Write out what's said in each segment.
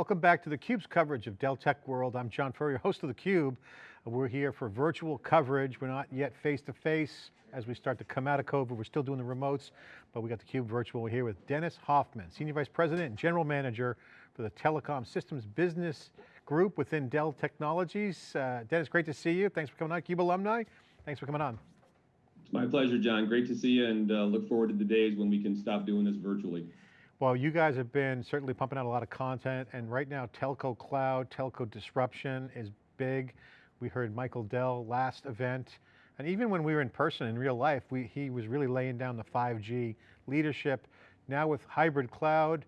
welcome back to theCUBE's coverage of Dell Tech World. I'm John Furrier, host of theCUBE. We're here for virtual coverage. We're not yet face-to-face -face. as we start to come out of COVID. We're still doing the remotes, but we got theCUBE virtual. We're here with Dennis Hoffman, Senior Vice President and General Manager for the Telecom Systems Business Group within Dell Technologies. Uh, Dennis, great to see you. Thanks for coming on, CUBE alumni. Thanks for coming on. My pleasure, John. Great to see you and uh, look forward to the days when we can stop doing this virtually. Well, you guys have been certainly pumping out a lot of content and right now telco cloud, telco disruption is big. We heard Michael Dell last event. And even when we were in person in real life, we, he was really laying down the 5G leadership. Now with hybrid cloud,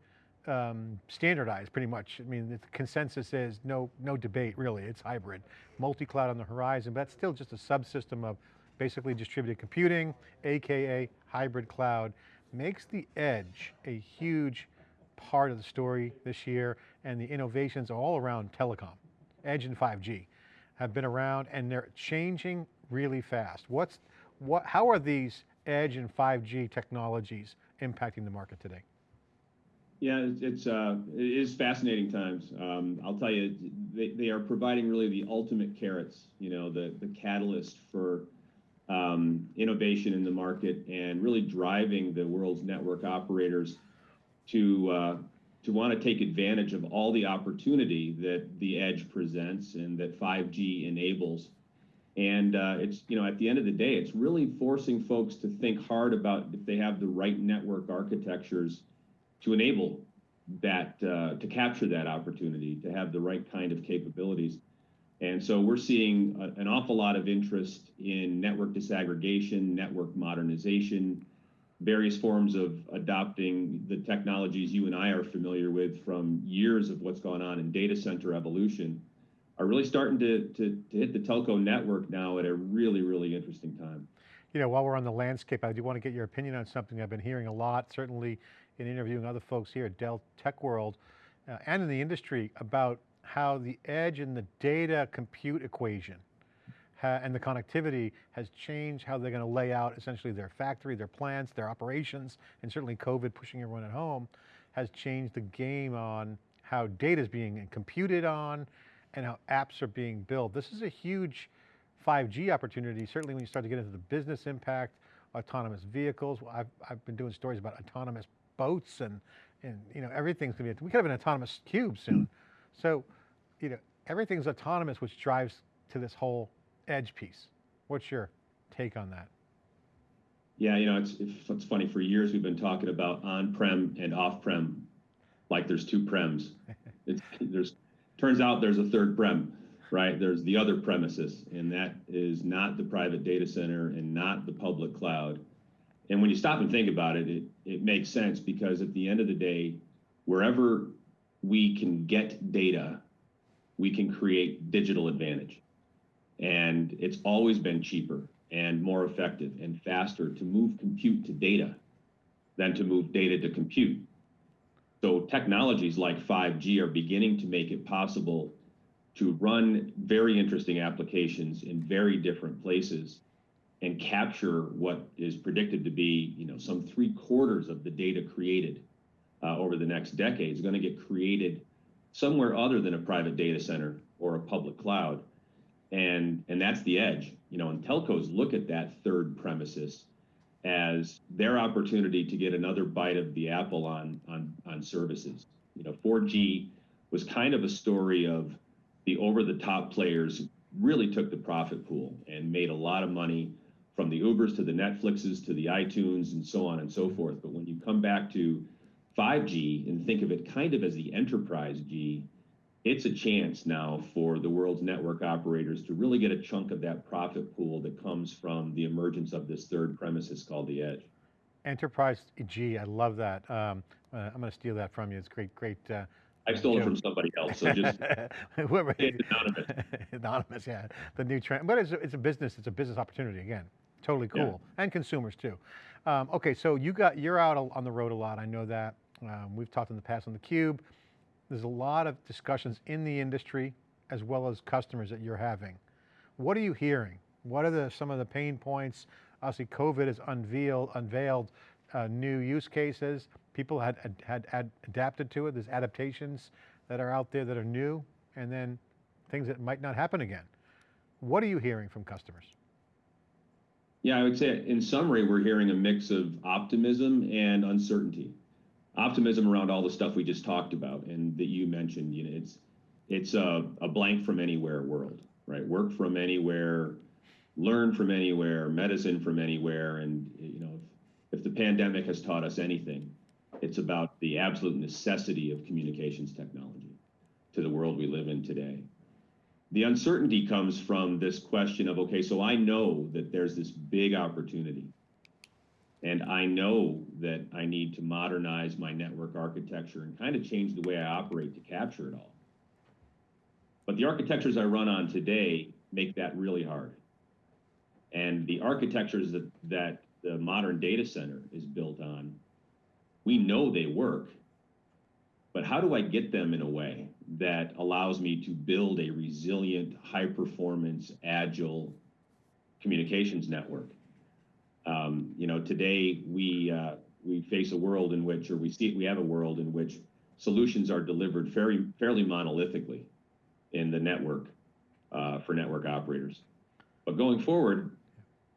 um, standardized pretty much. I mean, the consensus is no, no debate really, it's hybrid. Multi-cloud on the horizon, but that's still just a subsystem of basically distributed computing, AKA hybrid cloud makes the edge a huge part of the story this year and the innovations all around telecom. Edge and 5G have been around and they're changing really fast. What's, what, how are these edge and 5G technologies impacting the market today? Yeah, it's uh, it is fascinating times. Um, I'll tell you, they, they are providing really the ultimate carrots. You know, the the catalyst for um, innovation in the market and really driving the world's network operators to uh, to want to take advantage of all the opportunity that the edge presents and that 5G enables. And uh, it's you know at the end of the day, it's really forcing folks to think hard about if they have the right network architectures to enable that uh, to capture that opportunity, to have the right kind of capabilities. And so we're seeing a, an awful lot of interest in network disaggregation, network modernization, various forms of adopting the technologies you and I are familiar with from years of what's gone on in data center evolution are really starting to, to, to hit the telco network now at a really, really interesting time. You know, while we're on the landscape, I do want to get your opinion on something I've been hearing a lot, certainly in interviewing other folks here at Dell Tech World uh, and in the industry about how the edge and the data compute equation and the connectivity has changed how they're going to lay out essentially their factory, their plants, their operations, and certainly COVID pushing everyone at home has changed the game on how data is being computed on and how apps are being built. This is a huge 5G opportunity, certainly when you start to get into the business impact, autonomous vehicles. I've, I've been doing stories about autonomous boats and, and you know, everything's going to be, we could have an autonomous cube soon. So, you know, everything's autonomous, which drives to this whole edge piece. What's your take on that? Yeah, you know, it's, it's funny. For years, we've been talking about on-prem and off-prem, like there's two prems. It's, there's turns out there's a third prem, right? There's the other premises, and that is not the private data center and not the public cloud. And when you stop and think about it, it, it makes sense because at the end of the day, wherever we can get data, we can create digital advantage. And it's always been cheaper and more effective and faster to move compute to data than to move data to compute. So technologies like 5G are beginning to make it possible to run very interesting applications in very different places and capture what is predicted to be, you know, some three quarters of the data created uh, over the next decade is going to get created somewhere other than a private data center or a public cloud. And, and that's the edge. You know, and telcos look at that third premises as their opportunity to get another bite of the apple on, on, on services. You know, 4G was kind of a story of the over the top players really took the profit pool and made a lot of money from the Ubers to the Netflixes to the iTunes and so on and so forth. But when you come back to 5G and think of it kind of as the enterprise G, it's a chance now for the world's network operators to really get a chunk of that profit pool that comes from the emergence of this third premises called the edge. Enterprise G, I love that. Um, uh, I'm going to steal that from you. It's great, great. Uh, I stole it from somebody else, so just anonymous. anonymous, yeah. The new trend, but it's a, it's a business. It's a business opportunity again. Totally cool, yeah. and consumers too. Um, okay, so you got you're out on the road a lot. I know that. Um, we've talked in the past on theCUBE. There's a lot of discussions in the industry as well as customers that you're having. What are you hearing? What are the, some of the pain points? Obviously COVID has unveiled, unveiled uh, new use cases. People had, had, had adapted to it, there's adaptations. that are out there that are new, and then things that might not happen again. What are you hearing from customers? Yeah, I would say in summary, we're hearing a mix of optimism and uncertainty. Optimism around all the stuff we just talked about and that you mentioned. You know, it's it's a, a blank from anywhere world, right? Work from anywhere, learn from anywhere, medicine from anywhere, and you know, if, if the pandemic has taught us anything, it's about the absolute necessity of communications technology to the world we live in today. The uncertainty comes from this question of okay, so I know that there's this big opportunity. And I know that I need to modernize my network architecture and kind of change the way I operate to capture it all. But the architectures I run on today make that really hard. And the architectures that, that the modern data center is built on, we know they work, but how do I get them in a way that allows me to build a resilient, high performance, agile communications network? Um, you know, today we uh, we face a world in which, or we see we have a world in which solutions are delivered fairly fairly monolithically in the network uh, for network operators. But going forward,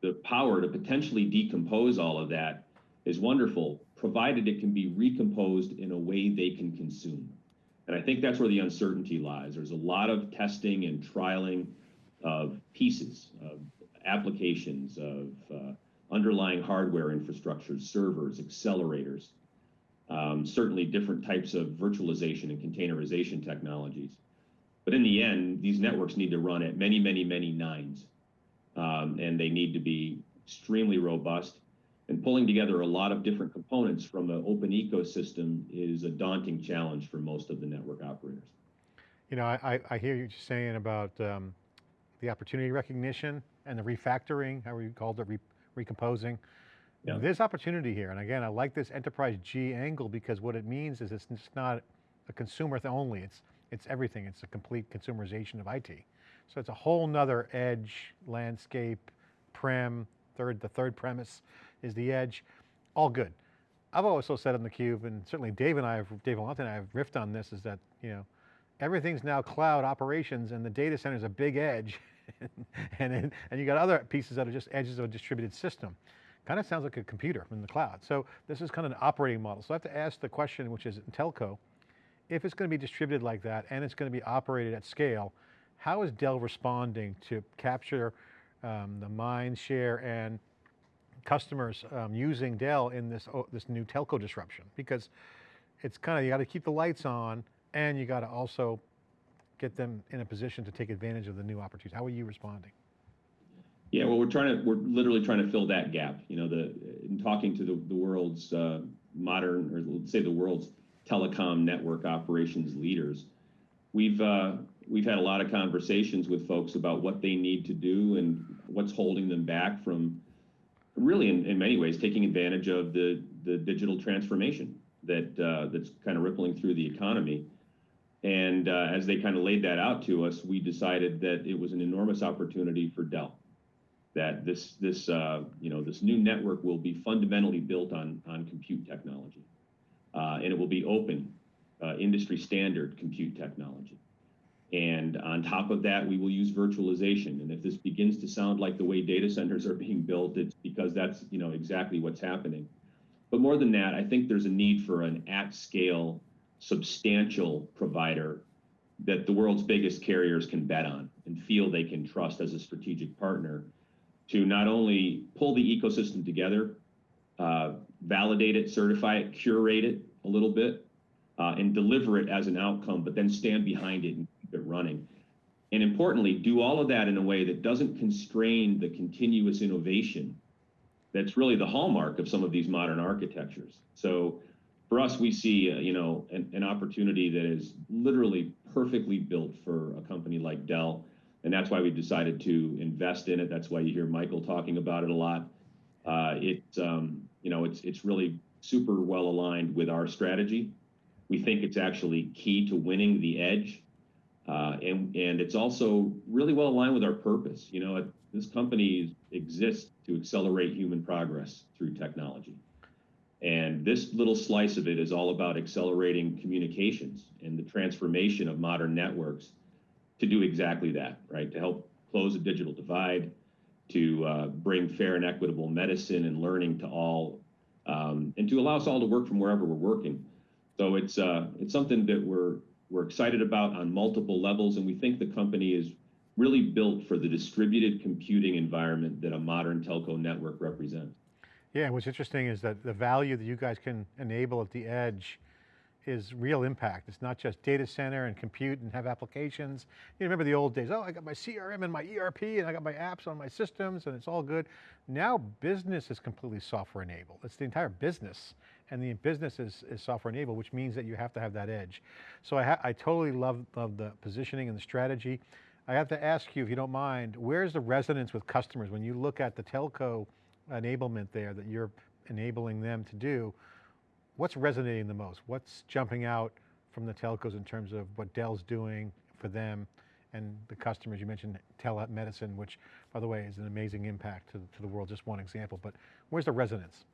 the power to potentially decompose all of that is wonderful, provided it can be recomposed in a way they can consume. And I think that's where the uncertainty lies. There's a lot of testing and trialing of pieces, of applications, of uh, underlying hardware infrastructures, servers, accelerators, um, certainly different types of virtualization and containerization technologies. But in the end, these networks need to run at many, many, many nines, um, and they need to be extremely robust. And pulling together a lot of different components from an open ecosystem is a daunting challenge for most of the network operators. You know, I, I hear you saying about um, the opportunity recognition and the refactoring, how you called it, recomposing. Yeah. There's opportunity here. And again, I like this enterprise G angle because what it means is it's just not a consumer only, it's, it's everything. It's a complete consumerization of IT. So it's a whole nother edge landscape, prem, third, the third premise is the edge, all good. I've also said on theCUBE, and certainly Dave and I, have, Dave Vellante and I have riffed on this, is that, you know, everything's now cloud operations and the data center is a big edge and, and you got other pieces that are just edges of a distributed system. Kind of sounds like a computer in the cloud. So this is kind of an operating model. So I have to ask the question, which is in telco, if it's going to be distributed like that and it's going to be operated at scale, how is Dell responding to capture um, the mind share and customers um, using Dell in this, oh, this new telco disruption? Because it's kind of, you got to keep the lights on and you got to also get them in a position to take advantage of the new opportunities? How are you responding? Yeah, well, we're trying to, we're literally trying to fill that gap. You know, the in talking to the, the world's uh, modern, or let's say the world's telecom network operations leaders, we've uh, we've had a lot of conversations with folks about what they need to do and what's holding them back from really, in, in many ways, taking advantage of the the digital transformation that uh, that's kind of rippling through the economy. And uh, as they kind of laid that out to us, we decided that it was an enormous opportunity for Dell. That this this uh, you know this new network will be fundamentally built on on compute technology, uh, and it will be open, uh, industry standard compute technology. And on top of that, we will use virtualization. And if this begins to sound like the way data centers are being built, it's because that's you know exactly what's happening. But more than that, I think there's a need for an at-scale substantial provider that the world's biggest carriers can bet on and feel they can trust as a strategic partner to not only pull the ecosystem together, uh, validate it, certify it, curate it a little bit, uh, and deliver it as an outcome, but then stand behind it and keep it running. And importantly, do all of that in a way that doesn't constrain the continuous innovation that's really the hallmark of some of these modern architectures. So for us, we see uh, you know an, opportunity that is literally perfectly built for a company like Dell, and that's why we decided to invest in it. That's why you hear Michael talking about it a lot. Uh, it's um, you know it's it's really super well aligned with our strategy. We think it's actually key to winning the edge, uh, and and it's also really well aligned with our purpose. You know, this company exists to accelerate human progress through technology. And this little slice of it is all about accelerating communications and the transformation of modern networks to do exactly that, right? To help close a digital divide, to uh, bring fair and equitable medicine and learning to all, um, and to allow us all to work from wherever we're working. So it's uh, it's something that we're we're excited about on multiple levels, and we think the company is really built for the distributed computing environment that a modern telco network represents. Yeah, what's interesting is that the value that you guys can enable at the edge is real impact. It's not just data center and compute and have applications. You remember the old days, oh, I got my CRM and my ERP and I got my apps on my systems and it's all good. Now business is completely software enabled. It's the entire business and the business is, is software enabled, which means that you have to have that edge. So I, I totally love, love the positioning and the strategy. I have to ask you, if you don't mind, where's the resonance with customers when you look at the telco enablement there that you're enabling them to do? What's resonating the most? What's jumping out from the telcos in terms of what Dell's doing for them and the customers? You mentioned telemedicine, which by the way is an amazing impact to, to the world, just one example, but where's the resonance?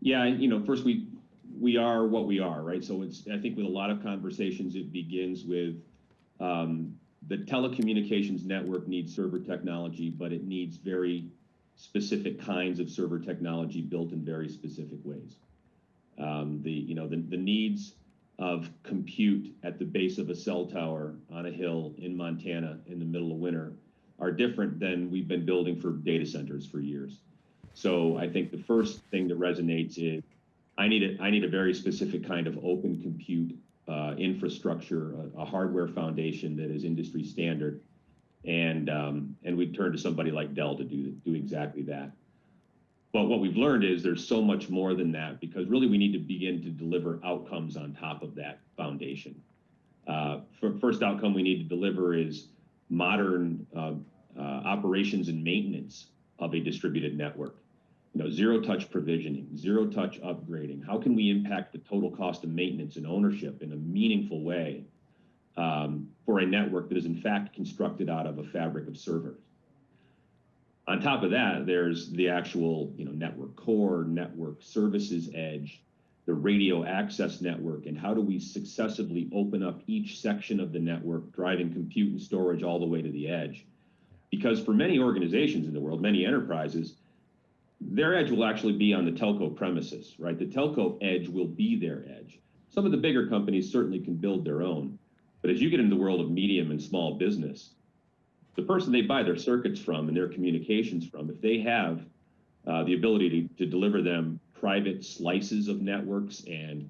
Yeah, you know, first we we are what we are, right? So it's I think with a lot of conversations, it begins with um, the telecommunications network needs server technology, but it needs very specific kinds of server technology built in very specific ways. Um, the you know the, the needs of compute at the base of a cell tower on a hill in Montana in the middle of winter are different than we've been building for data centers for years. So I think the first thing that resonates is I need a, I need a very specific kind of open compute uh, infrastructure, a, a, hardware foundation that is industry standard, and um, and we turn to somebody like Dell to do do exactly that. But what we've learned is there's so much more than that because really we need to begin to deliver outcomes on top of that foundation. Uh, first outcome we need to deliver is modern uh, uh operations and maintenance of a distributed network you know, zero touch provisioning, zero touch upgrading. How can we impact the total cost of maintenance and ownership in a meaningful way um, for a network that is in fact constructed out of a fabric of servers? On top of that, there's the actual, you know, network core, network services edge, the radio access network, and how do we successively open up each section of the network, driving compute and storage all the way to the edge? Because for many organizations in the world, many enterprises, their edge will actually be on the telco premises, right? The telco edge will be their edge. Some of the bigger companies certainly can build their own, but as you get into the world of medium and small business, the person they buy their circuits from and their communications from, if they have uh, the ability to, to deliver them private slices of networks and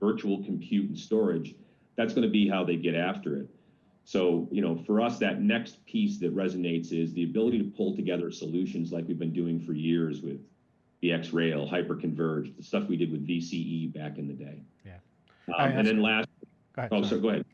virtual compute and storage, that's going to be how they get after it. So, you know, for us, that next piece that resonates is the ability to pull together solutions like we've been doing for years with VxRail, Hyperconverged, the stuff we did with VCE back in the day. Yeah. Um, and then last, go ahead, oh, so go ahead.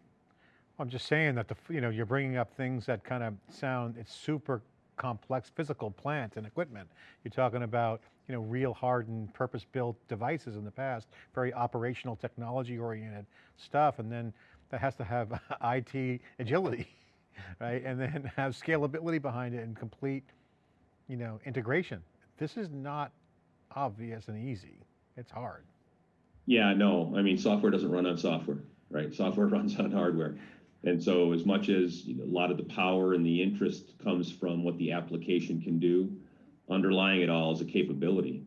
I'm just saying that the, you know, you're bringing up things that kind of sound, it's super complex physical plant and equipment. You're talking about, you know, real hardened purpose-built devices in the past, very operational technology oriented stuff. And then that has to have IT agility, right? And then have scalability behind it and complete, you know, integration. This is not obvious and easy. It's hard. Yeah, no, I mean, software doesn't run on software, right? Software runs on hardware. And so as much as a lot of the power and the interest comes from what the application can do, underlying it all is a capability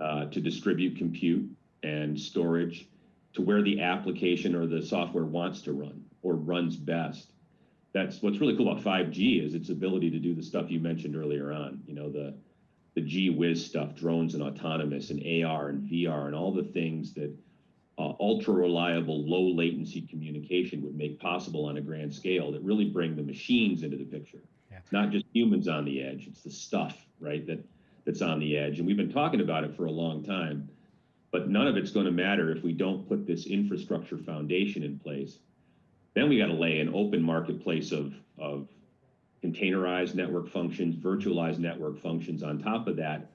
uh, to distribute compute and storage to where the application or the software wants to run or runs best. That's what's really cool about 5G is its ability to do the stuff you mentioned earlier on. You know, the the G whiz stuff, drones and autonomous and AR and VR and all the things that uh, ultra reliable, low latency communication would make possible on a grand scale that really bring the machines into the picture. Yeah. It's not just humans on the edge; it's the stuff, right? That that's on the edge, and we've been talking about it for a long time. But none of it's going to matter if we don't put this infrastructure foundation in place. Then we got to lay an open marketplace of, of containerized network functions, virtualized network functions on top of that,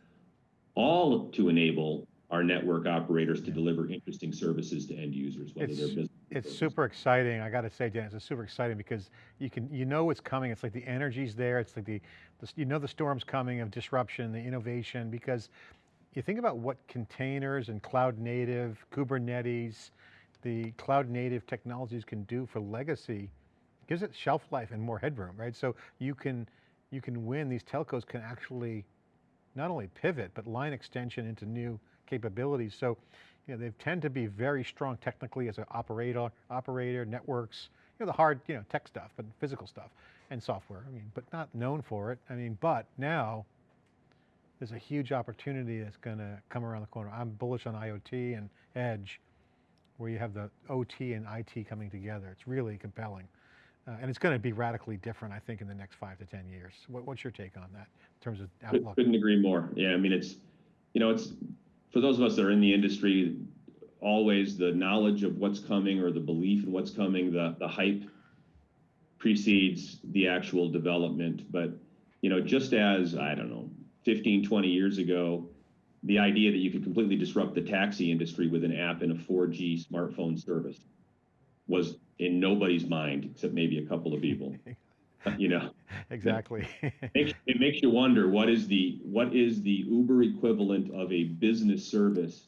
all to enable our network operators to deliver interesting services to end users, whether it's, they're business. It's super exciting. I got to say, Dennis, it's super exciting because you can, you know it's coming. It's like the energy's there. It's like the, the you know the storm's coming of disruption, the innovation, because you think about what containers and cloud native, Kubernetes, the cloud native technologies can do for legacy gives it shelf life and more headroom, right? So you can, you can win, these telcos can actually not only pivot, but line extension into new capabilities. So, you know, they tend to be very strong technically as an operator, operator, networks, you know, the hard, you know, tech stuff, but physical stuff and software, I mean, but not known for it. I mean, but now there's a huge opportunity that's going to come around the corner. I'm bullish on IoT and edge, where you have the OT and IT coming together. It's really compelling. Uh, and it's going to be radically different, I think, in the next five to 10 years. What, what's your take on that in terms of outlook? Couldn't agree more. Yeah, I mean, it's, you know, it's, for those of us that are in the industry, always the knowledge of what's coming or the belief in what's coming, the, the hype precedes the actual development. But, you know, just as, I don't know, 15, 20 years ago, the idea that you could completely disrupt the taxi industry with an app and a 4G smartphone service was in nobody's mind, except maybe a couple of people, you know? exactly. makes, it makes you wonder what is the what is the Uber equivalent of a business service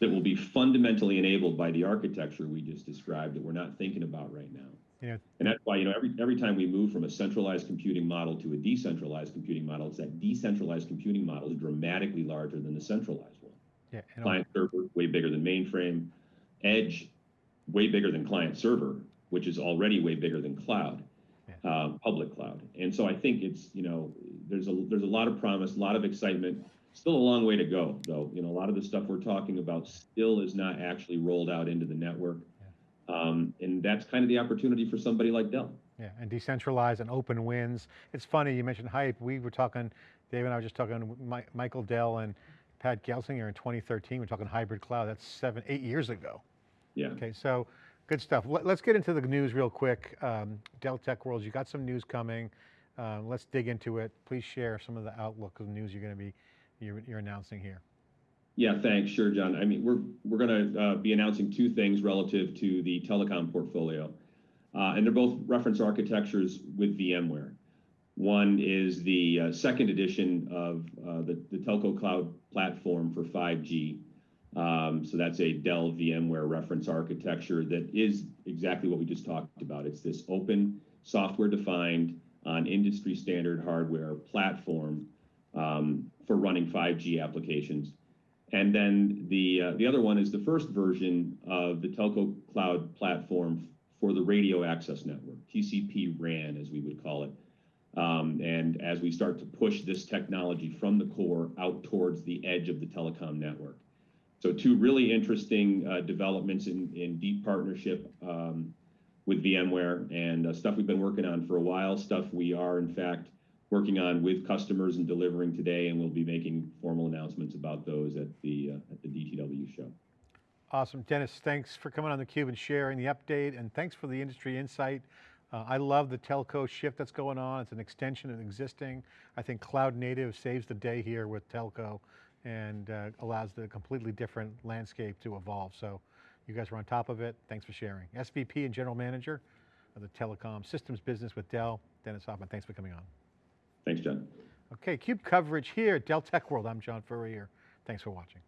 that will be fundamentally enabled by the architecture we just described that we're not thinking about right now. Yeah. And that's why you know every every time we move from a centralized computing model to a decentralized computing model, it's that decentralized computing model is dramatically larger than the centralized one. yeah, Client server way bigger than mainframe, edge way bigger than client server, which is already way bigger than cloud uh, public cloud. And so I think it's, you know, there's a there's a lot of promise, a lot of excitement. Still a long way to go, though. You know, a lot of the stuff we're talking about still is not actually rolled out into the network. Um, and that's kind of the opportunity for somebody like Dell. Yeah, and decentralized and open wins. It's funny, you mentioned hype. We were talking, Dave and I were just talking, Michael Dell and Pat Gelsinger in 2013, we're talking hybrid cloud. That's seven, eight years ago. Yeah. Okay, so good stuff. Let, us get into the news real quick. Um, Dell Tech World, you got some news coming. Um, let's dig into it. Please share some of the outlook of the news you're going to be, you're, you're announcing here. Yeah, thanks. Sure, John. I mean, we're we're going to uh, be announcing two things relative to the telecom portfolio, uh, and they're both reference architectures with VMware. One is the uh, second edition of uh, the the Telco Cloud platform for 5G. Um, so that's a Dell VMware reference architecture that is exactly what we just talked about. It's this open, software-defined, on industry standard hardware platform um, for running 5G applications. And then the uh, the other one is the first version of the Telco Cloud platform for the radio access network, TCP RAN, as we would call it. Um, and as we start to push this technology from the core out towards the edge of the telecom network. So two really interesting uh, developments in, in deep partnership um, with VMware and uh, stuff we've been working on for a while, stuff we are in fact working on with customers and delivering today, and we'll be making formal announcements about those at the uh, at the DTW show. Awesome, Dennis, thanks for coming on theCUBE and sharing the update, and thanks for the industry insight. Uh, I love the telco shift that's going on. It's an extension of existing. I think cloud native saves the day here with telco and uh, allows the completely different landscape to evolve. So you guys are on top of it. Thanks for sharing. SVP and General Manager of the Telecom Systems Business with Dell, Dennis Hoffman, thanks for coming on. Thanks, John. Okay, CUBE coverage here at Dell Tech World. I'm John Furrier. Thanks for watching.